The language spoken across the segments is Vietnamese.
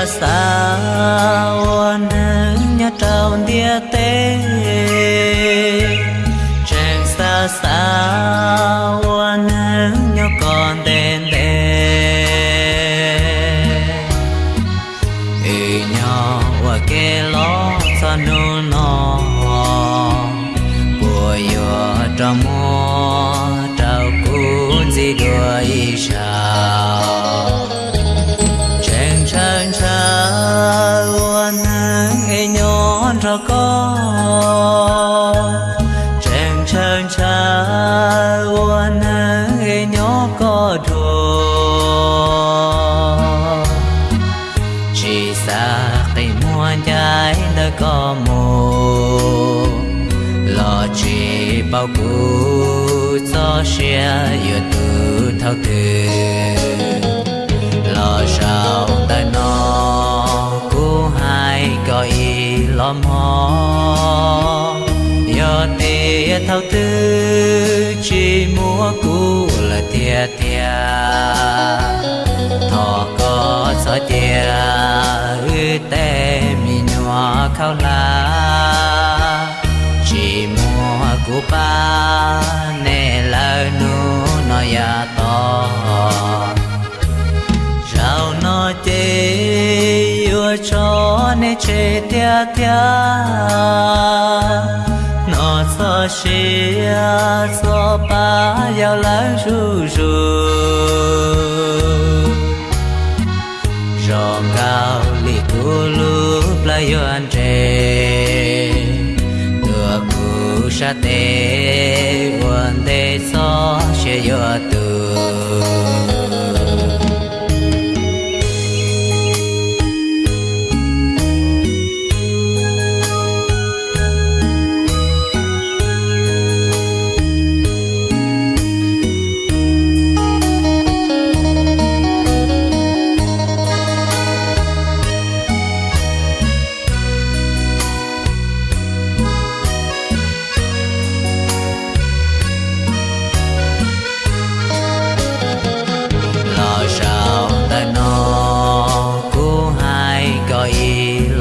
Sa xa nâng nhà trao địa tế chẳng sa xa nâng nhà còn đèn đèn ê nhỏ và kê lo xa nô nọ bùa yô trà mô ra có con. Chàng chàng chàng uan nghe nhỏ có đồ chỉ xa cây mua trái đã có mù lo chỉ bao cú cho xe yêu từ thao từ thao tư, chỉ mua cú là tia tia thọ có gió tia ư tê mi nhòa khao la. Chỉ mua cú ba, nè lơ nu nó ya to. Rau nó tê yêu cho nè chê tia tia nó so xia so ba yêu lỡ ru ru rong cao li tu lu pla yo an tre tua ku sa te wan de so she yo tu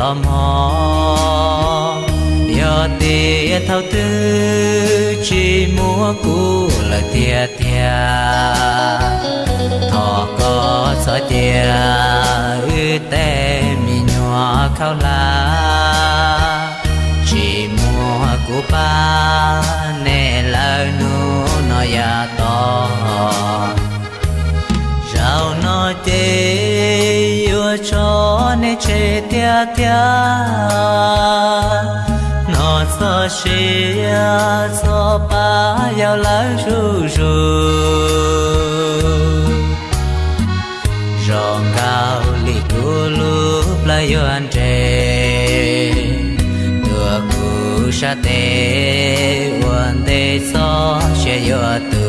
ý hò yo tì thao tư chỉ mua cú là tia tia thọ có gió tia ư tê mi nhòa khao la. Chỉ mua cú ba, nè lơ nu nó ya to. Che tia tia nó so xia so ba yêu lỡ ru ru. Rong cao li tu lu la yo an tre, tua cu sa te wan de so she yo tu.